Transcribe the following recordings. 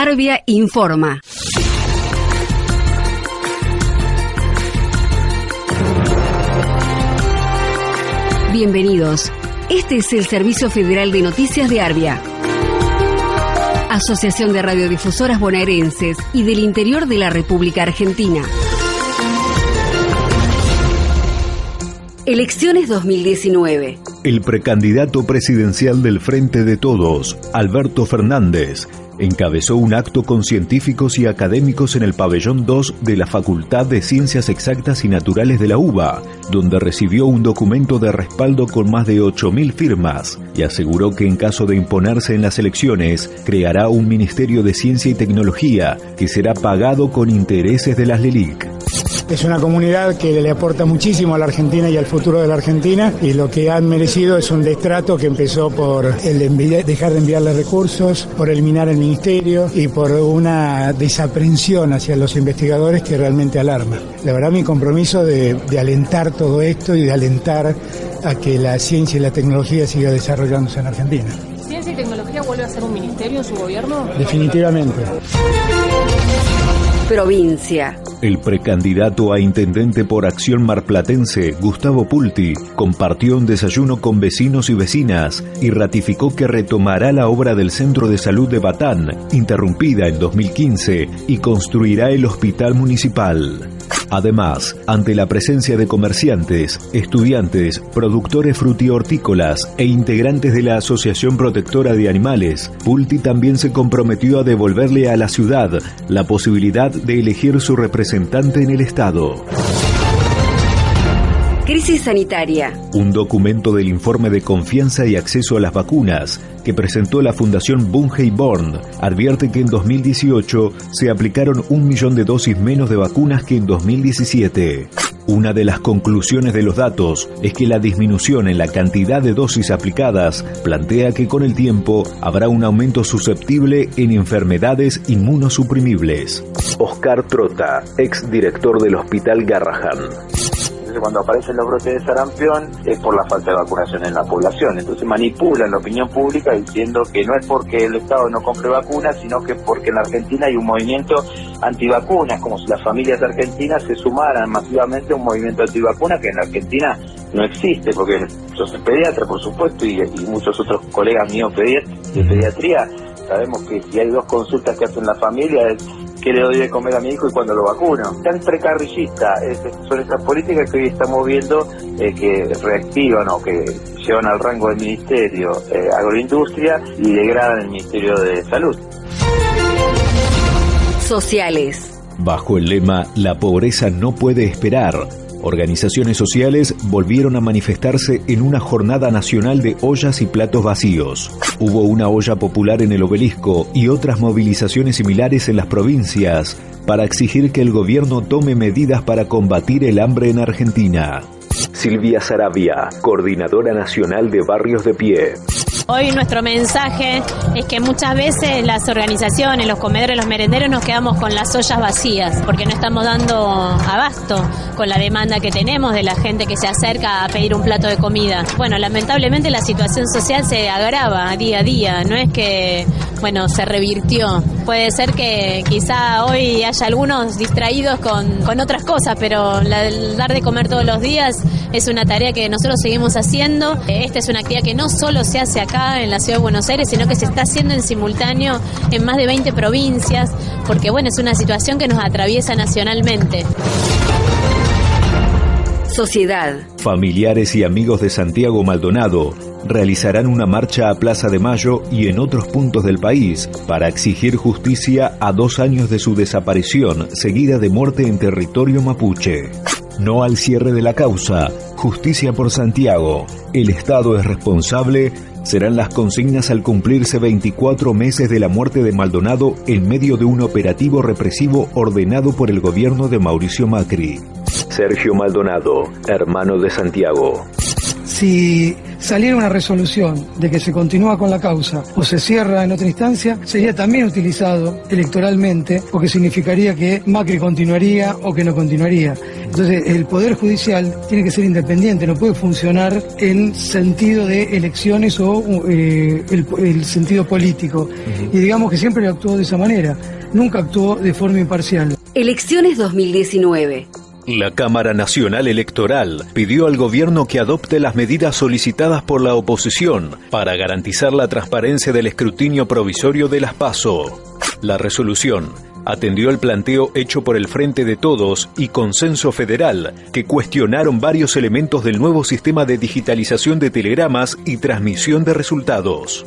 Arbia informa. Bienvenidos. Este es el Servicio Federal de Noticias de Arbia. Asociación de Radiodifusoras Bonaerenses y del Interior de la República Argentina. Elecciones 2019. El precandidato presidencial del Frente de Todos, Alberto Fernández, encabezó un acto con científicos y académicos en el pabellón 2 de la Facultad de Ciencias Exactas y Naturales de la UBA, donde recibió un documento de respaldo con más de 8.000 firmas y aseguró que en caso de imponerse en las elecciones, creará un Ministerio de Ciencia y Tecnología que será pagado con intereses de las LELIC. Es una comunidad que le aporta muchísimo a la Argentina y al futuro de la Argentina y lo que han merecido es un destrato que empezó por el dejar de enviarle recursos, por eliminar el ministerio y por una desaprensión hacia los investigadores que realmente alarma. La verdad mi compromiso de, de alentar todo esto y de alentar a que la ciencia y la tecnología siga desarrollándose en Argentina. ¿Ciencia y tecnología vuelve a ser un ministerio en su gobierno? Definitivamente. Provincia. El precandidato a intendente por Acción Marplatense, Gustavo Pulti, compartió un desayuno con vecinos y vecinas y ratificó que retomará la obra del Centro de Salud de Batán, interrumpida en 2015, y construirá el Hospital Municipal. Además, ante la presencia de comerciantes, estudiantes, productores frutihortícolas e integrantes de la Asociación Protectora de Animales, Pulti también se comprometió a devolverle a la ciudad la posibilidad de elegir su representante en el Estado. Crisis sanitaria. Un documento del informe de confianza y acceso a las vacunas que presentó la Fundación Bungey Born advierte que en 2018 se aplicaron un millón de dosis menos de vacunas que en 2017. Una de las conclusiones de los datos es que la disminución en la cantidad de dosis aplicadas plantea que con el tiempo habrá un aumento susceptible en enfermedades inmunosuprimibles. Oscar Trota, ex director del Hospital Garrahan cuando aparecen los brotes de sarampión es por la falta de vacunación en la población. Entonces manipulan la opinión pública diciendo que no es porque el Estado no compre vacunas, sino que porque en la Argentina hay un movimiento antivacunas, como si las familias argentinas se sumaran masivamente a un movimiento antivacunas que en la Argentina no existe, porque yo soy pediatra, por supuesto, y, muchos otros colegas míos de pediatría, sabemos que si hay dos consultas que hacen la familia es que le doy de comer a mi hijo y cuando lo vacuno. Tan precarrillista son estas políticas que hoy estamos viendo eh, que reactivan o que llevan al rango del Ministerio eh, Agroindustria y degradan el Ministerio de Salud. Sociales. Bajo el lema La pobreza no puede esperar, Organizaciones sociales volvieron a manifestarse en una jornada nacional de ollas y platos vacíos. Hubo una olla popular en el obelisco y otras movilizaciones similares en las provincias para exigir que el gobierno tome medidas para combatir el hambre en Argentina. Silvia Sarabia, coordinadora nacional de Barrios de Pie. Hoy nuestro mensaje es que muchas veces las organizaciones, los comedores, los merenderos nos quedamos con las ollas vacías porque no estamos dando abasto con la demanda que tenemos de la gente que se acerca a pedir un plato de comida. Bueno, lamentablemente la situación social se agrava día a día, no es que, bueno, se revirtió. Puede ser que quizá hoy haya algunos distraídos con, con otras cosas, pero el dar de comer todos los días es una tarea que nosotros seguimos haciendo. Esta es una actividad que no solo se hace acá, en la ciudad de Buenos Aires, sino que se está haciendo en simultáneo en más de 20 provincias, porque bueno, es una situación que nos atraviesa nacionalmente. Sociedad. Familiares y amigos de Santiago Maldonado realizarán una marcha a Plaza de Mayo y en otros puntos del país para exigir justicia a dos años de su desaparición seguida de muerte en territorio mapuche. No al cierre de la causa, justicia por Santiago. El Estado es responsable serán las consignas al cumplirse 24 meses de la muerte de Maldonado en medio de un operativo represivo ordenado por el gobierno de Mauricio Macri. Sergio Maldonado, hermano de Santiago. Si saliera una resolución de que se continúa con la causa o se cierra en otra instancia, sería también utilizado electoralmente porque significaría que Macri continuaría o que no continuaría. Entonces, el Poder Judicial tiene que ser independiente, no puede funcionar en sentido de elecciones o eh, el, sentido político. Y digamos que siempre actuó de esa manera, nunca actuó de forma imparcial. Elecciones 2019. La Cámara Nacional Electoral pidió al gobierno que adopte las medidas solicitadas por la oposición para garantizar la transparencia del escrutinio provisorio de las PASO. La resolución atendió el planteo hecho por el Frente de Todos y Consenso Federal, que cuestionaron varios elementos del nuevo sistema de digitalización de telegramas y transmisión de resultados.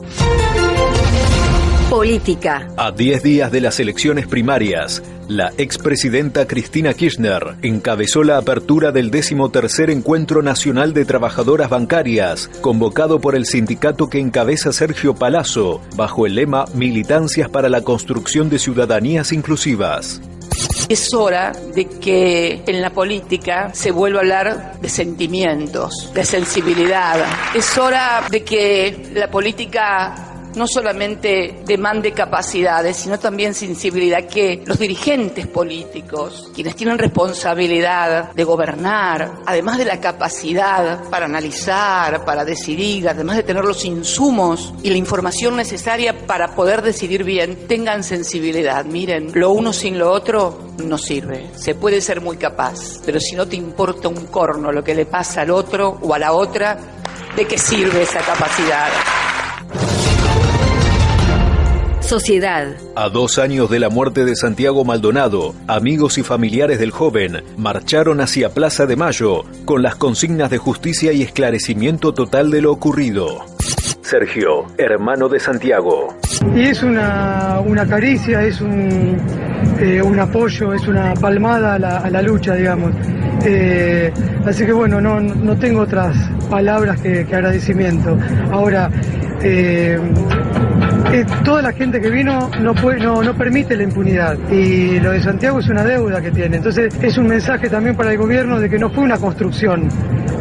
Política. A 10 días de las elecciones primarias, la expresidenta Cristina Kirchner encabezó la apertura del decimotercer Encuentro Nacional de Trabajadoras Bancarias, convocado por el sindicato que encabeza Sergio Palazzo, bajo el lema Militancias para la construcción de ciudadanías inclusivas. Es hora de que en la política se vuelva a hablar de sentimientos, de sensibilidad. Es hora de que la política no solamente demande capacidades, sino también sensibilidad, que los dirigentes políticos, quienes tienen responsabilidad de gobernar, además de la capacidad para analizar, para decidir, además de tener los insumos y la información necesaria para poder decidir bien, tengan sensibilidad. Miren, lo uno sin lo otro no sirve. Se puede ser muy capaz, pero si no te importa un corno lo que le pasa al otro o a la otra, ¿de qué sirve esa capacidad? Sociedad. A dos años de la muerte de Santiago Maldonado, amigos y familiares del joven marcharon hacia Plaza de Mayo con las consignas de justicia y esclarecimiento total de lo ocurrido. Sergio, hermano de Santiago. Y es una, caricia, es un, eh, un, apoyo, es una palmada a la, lucha, digamos. Eh, así que bueno, no, no tengo otras palabras que, agradecimiento. Ahora, eh, toda la gente que vino no, no, no permite la impunidad y lo de Santiago es una deuda que tiene. Entonces es un mensaje también para el gobierno de que no fue una construcción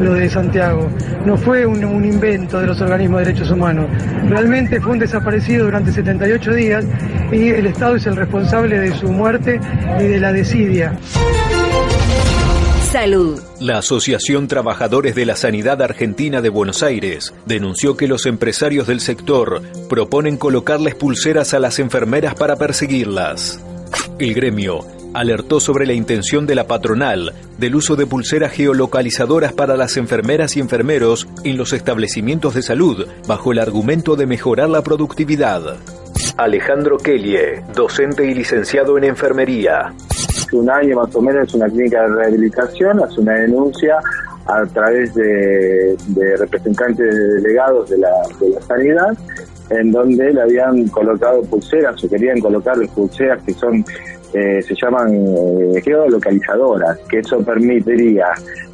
lo de Santiago, no fue un, un invento de los organismos de derechos humanos. Realmente fue un desaparecido durante 78 días y el Estado es el responsable de su muerte y de la desidia. Salud. La Asociación Trabajadores de la Sanidad Argentina de Buenos Aires denunció que los empresarios del sector proponen colocarles pulseras a las enfermeras para perseguirlas. El gremio alertó sobre la intención de la patronal del uso de pulseras geolocalizadoras para las enfermeras y enfermeros en los establecimientos de salud, bajo el argumento de mejorar la productividad. Alejandro Kelly, docente y licenciado en enfermería un año más o menos una clínica de rehabilitación, hace una denuncia a través de, representantes delegados de la, sanidad, en donde le habían colocado pulseras o querían colocarle pulseras que son eh, se llaman eh, geolocalizadoras, que eso permitiría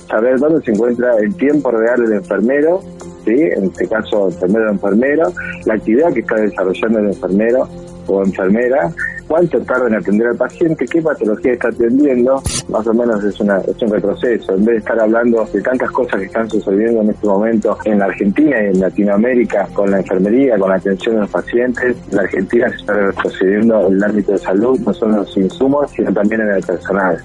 saber dónde se encuentra el tiempo real del enfermero, ¿sí? en este caso enfermero o enfermero, la actividad que está desarrollando el enfermero o enfermera, cuánto tarda en atender al paciente, qué patología está atendiendo, más o menos es, una, es un retroceso. En vez de estar hablando de tantas cosas que están sucediendo en este momento en la Argentina y en Latinoamérica con la enfermería, con la atención de los pacientes, la Argentina se está retrocediendo en el ámbito de salud, no solo en los insumos, sino también en el personal.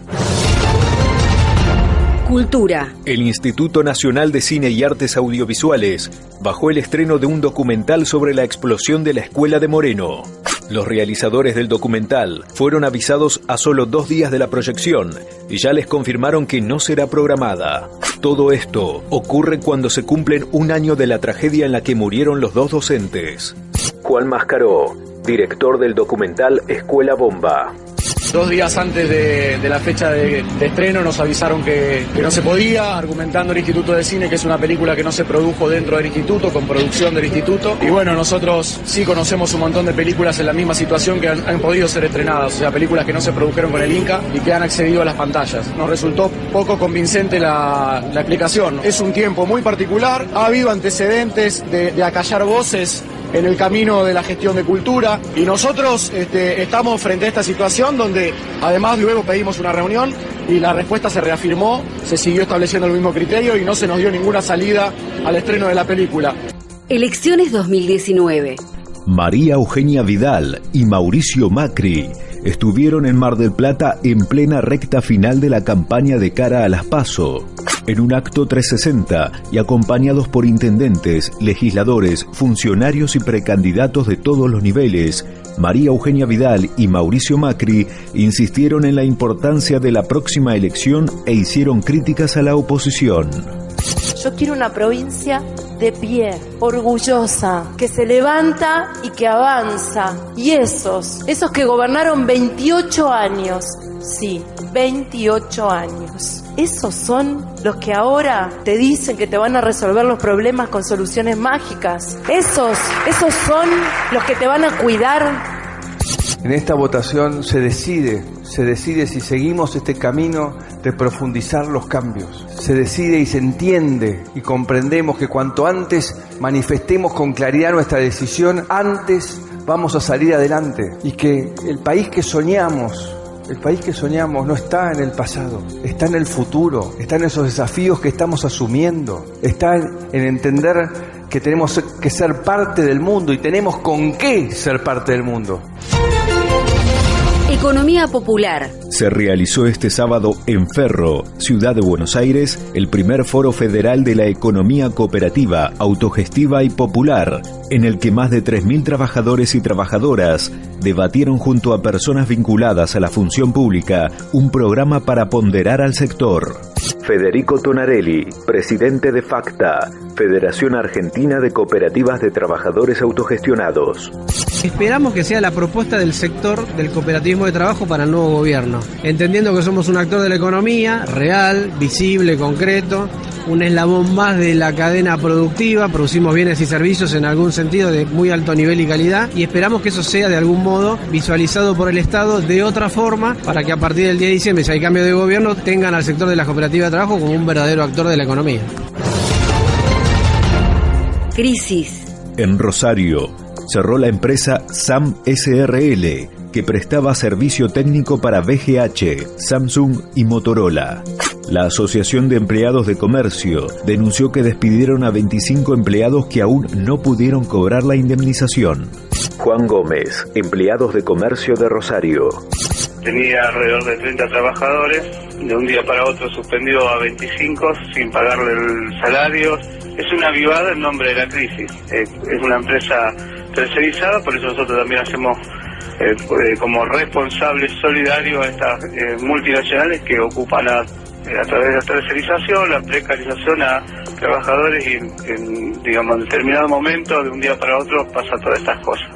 Cultura. El Instituto Nacional de Cine y Artes Audiovisuales bajó el estreno de un documental sobre la explosión de la Escuela de Moreno. Los realizadores del documental fueron avisados a solo dos días de la proyección y ya les confirmaron que no será programada. Todo esto ocurre cuando se cumplen un año de la tragedia en la que murieron los dos docentes. Juan Mascaró, director del documental Escuela Bomba. Dos días antes de, la fecha de, estreno nos avisaron que, no se podía, argumentando el Instituto de Cine que es una película que no se produjo dentro del instituto, con producción del instituto. Y bueno, nosotros sí conocemos un montón de películas en la misma situación que han, podido ser estrenadas, o sea, películas que no se produjeron con el Inca y que han accedido a las pantallas. Nos resultó poco convincente la, explicación. Es un tiempo muy particular, ha habido antecedentes de, acallar voces en el camino de la gestión de cultura. Y nosotros este, estamos frente a esta situación donde además luego pedimos una reunión y la respuesta se reafirmó, se siguió estableciendo el mismo criterio y no se nos dio ninguna salida al estreno de la película. Elecciones 2019. María Eugenia Vidal y Mauricio Macri estuvieron en Mar del Plata en plena recta final de la campaña de cara a las PASO. En un acto 360 y acompañados por intendentes, legisladores, funcionarios y precandidatos de todos los niveles, María Eugenia Vidal y Mauricio Macri insistieron en la importancia de la próxima elección e hicieron críticas a la oposición. Yo quiero una provincia de pie, orgullosa, que se levanta y que avanza. Y esos, esos que gobernaron 28 años, sí, 28 años. Esos son los que ahora te dicen que te van a resolver los problemas con soluciones mágicas. Esos, esos son los que te van a cuidar en esta votación se decide, se decide si seguimos este camino de profundizar los cambios. Se decide y se entiende y comprendemos que cuanto antes manifestemos con claridad nuestra decisión, antes vamos a salir adelante y que el país que soñamos, el país que soñamos no está en el pasado, está en el futuro, está en esos desafíos que estamos asumiendo, está en entender que tenemos que ser parte del mundo y tenemos con qué ser parte del mundo. Economía popular. Se realizó este sábado en Ferro, Ciudad de Buenos Aires, el primer foro federal de la economía cooperativa, autogestiva y popular, en el que más de 3.000 trabajadores y trabajadoras debatieron junto a personas vinculadas a la función pública un programa para ponderar al sector. Federico Tonarelli, presidente de FACTA, Federación Argentina de Cooperativas de Trabajadores Autogestionados. Esperamos que sea la propuesta del sector del cooperativismo de trabajo para el nuevo gobierno, entendiendo que somos un actor de la economía real, visible, concreto, un eslabón más de la cadena productiva, producimos bienes y servicios en algún sentido de muy alto nivel y calidad y esperamos que eso sea de algún modo visualizado por el Estado de otra forma para que a partir del día de diciembre, si hay cambio de gobierno, tengan al sector de las cooperativas de trabajo como un verdadero actor de la economía. Crisis. En Rosario, cerró la empresa SAM SRL, que prestaba servicio técnico para BGH, Samsung y Motorola. La Asociación de Empleados de Comercio denunció que despidieron a 25 empleados que aún no pudieron cobrar la indemnización. Juan Gómez, empleados de comercio de Rosario. Tenía alrededor de 30 trabajadores, de un día para otro suspendió a 25 sin pagarle el salario. Es una vivada en nombre de la crisis. Es una empresa tercerizada, por eso nosotros también hacemos eh, eh, como responsables solidarios a estas eh, multinacionales que ocupan a, a, través de la tercerización, la precarización a trabajadores y en, digamos, en determinado momento, de un día para otro, pasa todas estas cosas.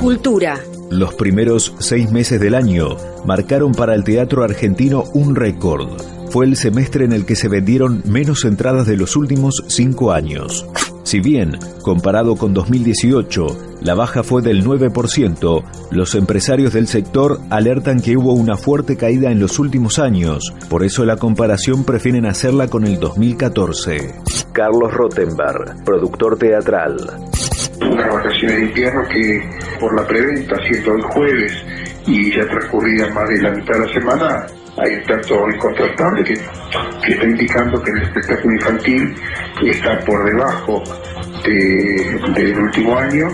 Cultura. Los primeros seis meses del año marcaron para el teatro argentino un récord. Fue el semestre en el que se vendieron menos entradas de los últimos cinco años. Si bien, comparado con 2018, la baja fue del 9%, los empresarios del sector alertan que hubo una fuerte caída en los últimos años, por eso la comparación prefieren hacerla con el 2014. Carlos Rottenberg, productor teatral. Unas vacaciones de invierno que por la preventa, siendo el jueves y ya transcurrida más de la mitad de la semana, hay un tanto incontrastable que, que está indicando que el espectáculo infantil está por debajo del último año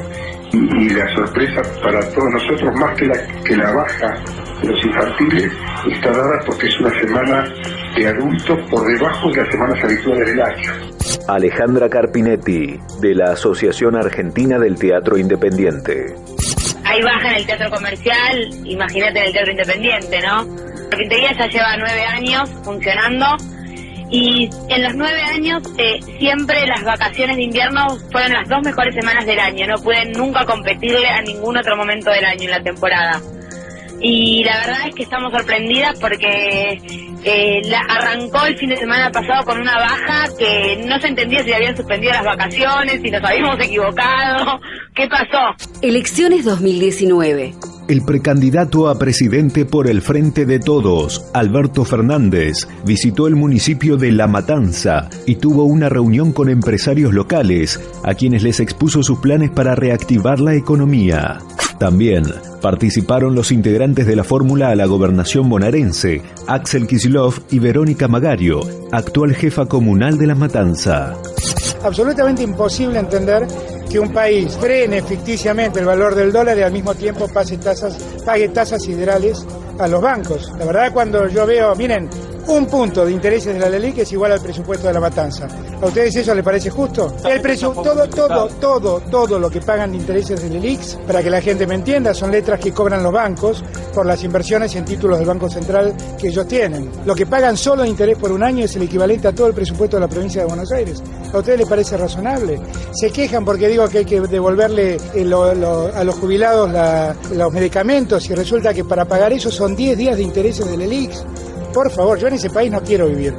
y, la sorpresa para todos nosotros, más que la, que la baja de los infantiles, está dada porque es una semana de adultos por debajo de las semanas habituales del año. Alejandra Carpinetti, de la Asociación Argentina del Teatro Independiente. Hay baja en el teatro comercial, imagínate en el teatro independiente, ¿no? La carpintería ya lleva nueve años funcionando y en los nueve años eh, siempre las vacaciones de invierno fueron las dos mejores semanas del año, no pueden nunca competirle a ningún otro momento del año en la temporada. Y la verdad es que estamos sorprendidas porque eh, la, arrancó el fin de semana pasado con una baja que no se entendía si habían suspendido las vacaciones, si nos habíamos equivocado, ¿qué pasó? Elecciones 2019. El precandidato a presidente por el Frente de Todos, Alberto Fernández, visitó el municipio de La Matanza y tuvo una reunión con empresarios locales, a quienes les expuso sus planes para reactivar la economía. También participaron los integrantes de la fórmula a la gobernación bonaerense, Axel Kisilov y Verónica Magario, actual jefa comunal de La Matanza. Absolutamente imposible entender que un país frene ficticiamente el valor del dólar y al mismo tiempo pase tasas, pague tasas siderales a los bancos. La verdad cuando yo veo, miren, un punto de intereses de la LELIC es igual al presupuesto de la matanza. ¿A ustedes eso les parece justo? El todo, todo, todo, todo lo que pagan de intereses de LELIX, para que la gente me entienda, son letras que cobran los bancos por las inversiones en títulos del Banco Central que ellos tienen. Lo que pagan solo de interés por un año es el equivalente a todo el presupuesto de la provincia de Buenos Aires. ¿A ustedes les parece razonable? Se quejan porque digo que hay que devolverle eh, a los jubilados los medicamentos y resulta que para pagar eso son 10 días de intereses del ELIX. Por favor, yo en ese país no quiero vivir.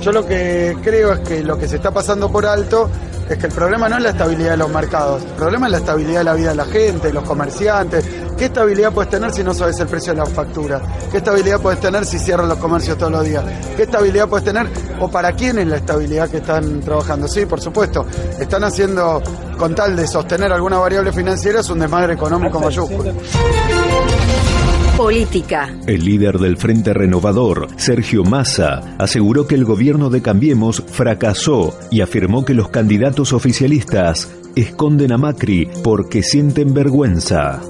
Yo lo que creo es que lo que se está pasando por alto es que el problema no es la estabilidad de los mercados, el problema es la estabilidad de la vida de la gente, de los comerciantes. ¿Qué estabilidad puedes tener si no sabes el precio de la factura? ¿Qué estabilidad puedes tener si cierran los comercios todos los días? ¿Qué estabilidad puedes tener o para quién es la estabilidad que están trabajando? Sí, por supuesto, están haciendo con tal de sostener alguna variable financiera es un desmadre económico mayúsculo. Política. El líder del Frente Renovador, Sergio Massa, aseguró que el gobierno de Cambiemos fracasó y afirmó que los candidatos oficialistas esconden a Macri porque sienten vergüenza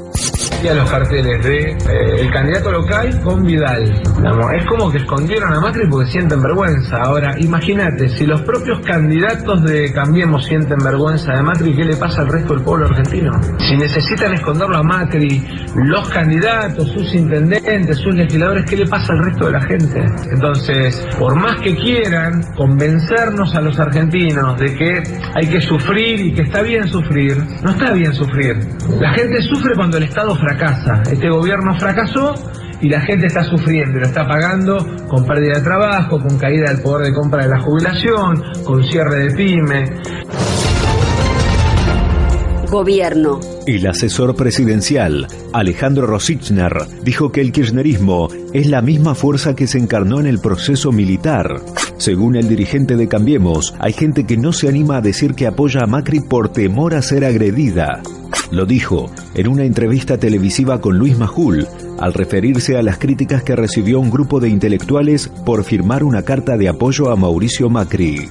a los carteles de eh, el candidato local con Vidal. es como que escondieron a Macri porque sienten vergüenza. Ahora, imagínate, si los propios candidatos de Cambiemos sienten vergüenza de Macri, ¿qué le pasa al resto del pueblo argentino? Si necesitan esconderlo a Macri, los candidatos, sus intendentes, sus legisladores, ¿qué le pasa al resto de la gente? Entonces, por más que quieran convencernos a los argentinos de que hay que sufrir y que está bien sufrir, no está bien sufrir. La gente sufre cuando el Estado fracasa fracasa. Este gobierno fracasó y la gente está sufriendo, lo está pagando con pérdida de trabajo, con caída del poder de compra de la jubilación, con cierre de pyme. Gobierno. El asesor presidencial, Alejandro Rosichner, dijo que el kirchnerismo es la misma fuerza que se encarnó en el proceso militar. Según el dirigente de Cambiemos, hay gente que no se anima a decir que apoya a Macri por temor a ser agredida. Lo dijo en una entrevista televisiva con Luis Majul, al referirse a las críticas que recibió un grupo de intelectuales por firmar una carta de apoyo a Mauricio Macri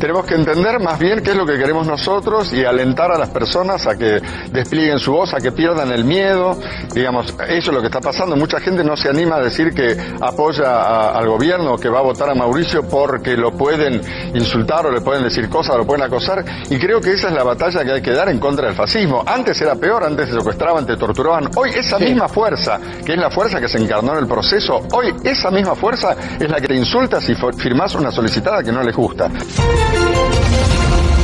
tenemos que entender más bien qué es lo que queremos nosotros y alentar a las personas a que desplieguen su voz, a que pierdan el miedo. Digamos, eso es lo que está pasando. Mucha gente no se anima a decir que apoya al gobierno, que va a votar a Mauricio porque lo pueden insultar o le pueden decir cosas o lo pueden acosar. Y creo que esa es la batalla que hay que dar en contra del fascismo. Antes era peor, antes te secuestraban, te torturaban. Hoy esa misma fuerza, que es la fuerza que se encarnó en el proceso, hoy esa misma fuerza es la que te insulta si firmas una solicitada que no les gusta.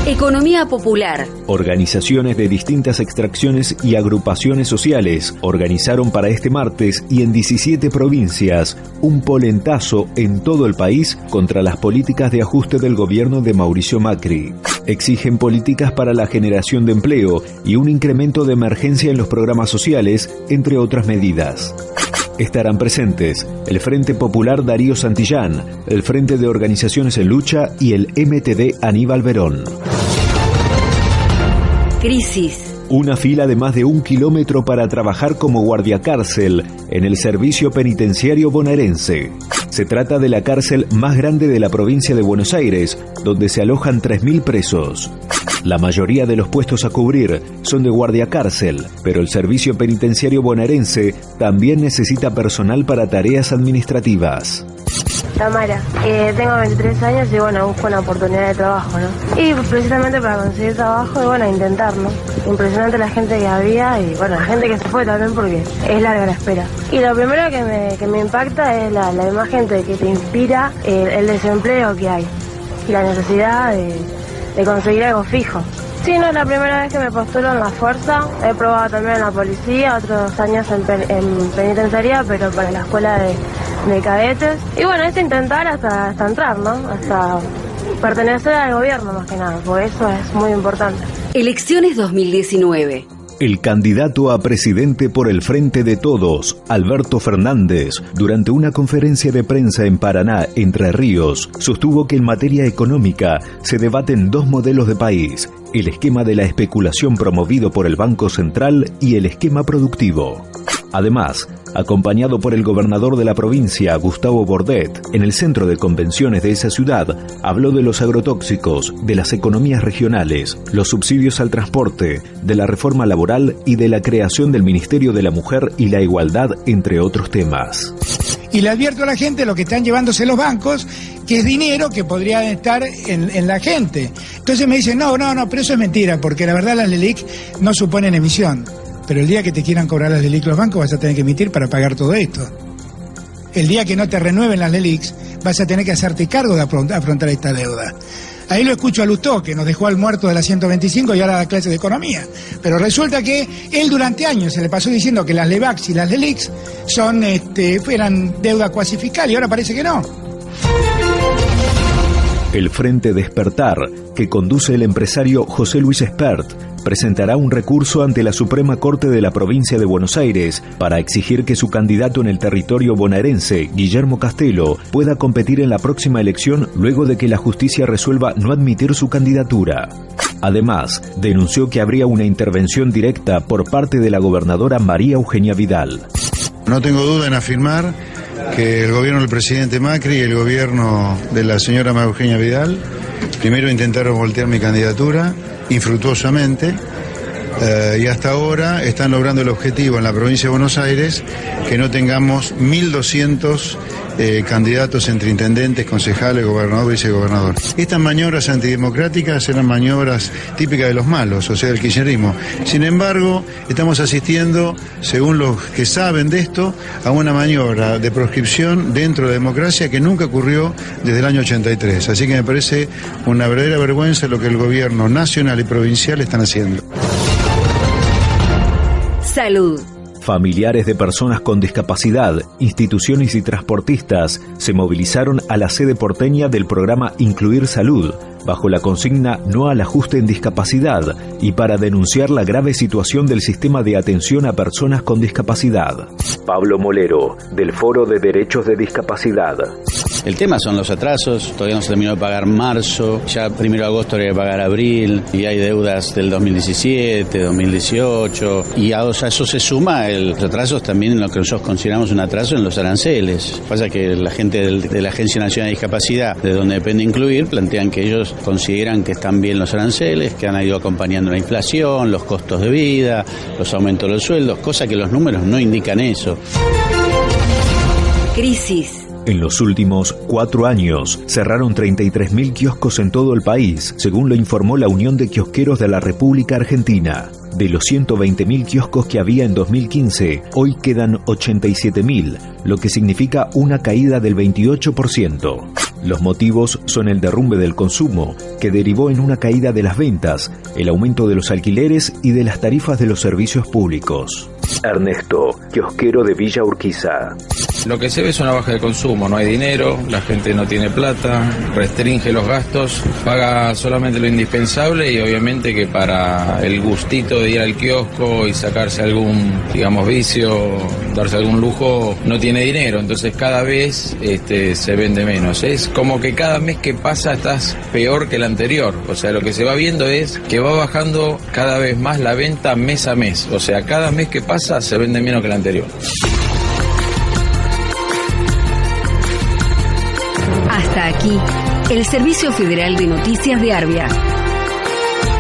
Economía popular. Organizaciones de distintas extracciones y agrupaciones sociales organizaron para este martes y en 17 provincias un polentazo en todo el país contra las políticas de ajuste del gobierno de Mauricio Macri. Exigen políticas para la generación de empleo y un incremento de emergencia en los programas sociales, entre otras medidas. Estarán presentes el Frente Popular Darío Santillán, el Frente de Organizaciones en Lucha y el MTD Aníbal Verón. Crisis. Una fila de más de un kilómetro para trabajar como guardia cárcel en el servicio penitenciario bonaerense. Se trata de la cárcel más grande de la provincia de Buenos Aires, donde se alojan 3.000 presos. La mayoría de los puestos a cubrir son de guardia cárcel, pero el servicio penitenciario bonaerense también necesita personal para tareas administrativas. Tamara, eh, tengo 23 años y bueno, busco una oportunidad de trabajo, ¿no? Y precisamente para conseguir trabajo y bueno, intentarlo. Impresionante la gente que había y bueno, la gente que se fue también porque es larga la espera. Y lo primero que me, que me impacta es la, imagen de que te inspira el, desempleo que hay y la necesidad de, conseguir algo fijo. Sí, no es la primera vez que me postulo en la fuerza. He probado también en la policía, otros años en, en penitenciaría, pero para la escuela de, de cadetes. Y bueno, es intentar hasta, hasta entrar, ¿no? Hasta pertenecer al gobierno más que nada, por eso es muy importante. Elecciones 2019. El candidato a presidente por el Frente de Todos, Alberto Fernández, durante una conferencia de prensa en Paraná, Entre Ríos, sostuvo que en materia económica se debaten dos modelos de país, el esquema de la especulación promovido por el Banco Central y el esquema productivo. Además, acompañado por el gobernador de la provincia, Gustavo Bordet, en el centro de convenciones de esa ciudad, habló de los agrotóxicos, de las economías regionales, los subsidios al transporte, de la reforma laboral y de la creación del Ministerio de la Mujer y la Igualdad, entre otros temas. Y le advierto a la gente lo que están llevándose los bancos, que es dinero que podría estar en, la gente. Entonces me dicen, no, no, no, pero eso es mentira, porque la verdad las LELIC no suponen emisión. Pero el día que te quieran cobrar las LELIC los bancos vas a tener que emitir para pagar todo esto. El día que no te renueven las LELICs vas a tener que hacerte cargo de afrontar esta deuda. Ahí lo escucho a Lustó, que nos dejó al muerto de la 125 y ahora da clases de economía. Pero resulta que él durante años se le pasó diciendo que las LEVAX y las LELICs son, este, eran deuda cuasifical y ahora parece que no. El Frente Despertar, que conduce el empresario José Luis Espert, presentará un recurso ante la Suprema Corte de la provincia de Buenos Aires para exigir que su candidato en el territorio bonaerense, Guillermo Castelo, pueda competir en la próxima elección luego de que la justicia resuelva no admitir su candidatura. Además, denunció que habría una intervención directa por parte de la gobernadora María Eugenia Vidal. No tengo duda en afirmar que el gobierno del presidente Macri y el gobierno de la señora María Eugenia Vidal primero intentaron voltear mi candidatura infructuosamente eh, y hasta ahora están logrando el objetivo en la provincia de Buenos Aires que no tengamos 1.200 eh, candidatos entre intendentes, concejales, gobernador vicegobernador. Estas maniobras antidemocráticas eran maniobras típicas de los malos, o sea, del kirchnerismo. Sin embargo, estamos asistiendo, según los que saben de esto, a una maniobra de proscripción dentro de la democracia que nunca ocurrió desde el año 83. Así que me parece una verdadera vergüenza lo que el gobierno nacional y provincial están haciendo. Salud. Familiares de personas con discapacidad, instituciones y transportistas se movilizaron a la sede porteña del programa Incluir Salud, bajo la consigna No al ajuste en discapacidad y para denunciar la grave situación del sistema de atención a personas con discapacidad. Pablo Molero, del Foro de Derechos de Discapacidad. El tema son los atrasos, todavía no se terminó de pagar marzo, ya primero de agosto habría que pagar abril, y hay deudas del 2017, 2018, y a, eso se suma los atrasos también en lo que nosotros consideramos un atraso en los aranceles. Pasa que la gente de la Agencia Nacional de Discapacidad, de donde depende incluir, plantean que ellos consideran que están bien los aranceles, que han ido acompañando la inflación, los costos de vida, los aumentos de los sueldos, cosa que los números no indican eso. Crisis. En los últimos cuatro años cerraron 33.000 kioscos en todo el país, según lo informó la Unión de Kiosqueros de la República Argentina. De los 120.000 kioscos que había en 2015, hoy quedan 87.000, lo que significa una caída del 28%. Los motivos son el derrumbe del consumo, que derivó en una caída de las ventas, el aumento de los alquileres y de las tarifas de los servicios públicos. Ernesto, kiosquero de Villa Urquiza. Lo que se ve es una baja de consumo, no hay dinero, la gente no tiene plata, restringe los gastos, paga solamente lo indispensable y obviamente que para el gustito de ir al kiosco y sacarse algún, digamos, vicio, darse algún lujo, no tiene dinero, entonces cada vez este, se vende menos. Es como que cada mes que pasa estás peor que el anterior, o sea, lo que se va viendo es que va bajando cada vez más la venta mes a mes, o sea, cada mes que pasa se vende menos que el anterior. Aquí, el Servicio Federal de Noticias de Arbia.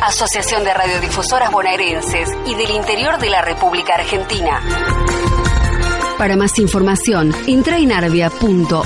Asociación de Radiodifusoras Bonaerenses y del Interior de la República Argentina. Para más información, entra en arbia.org.ar.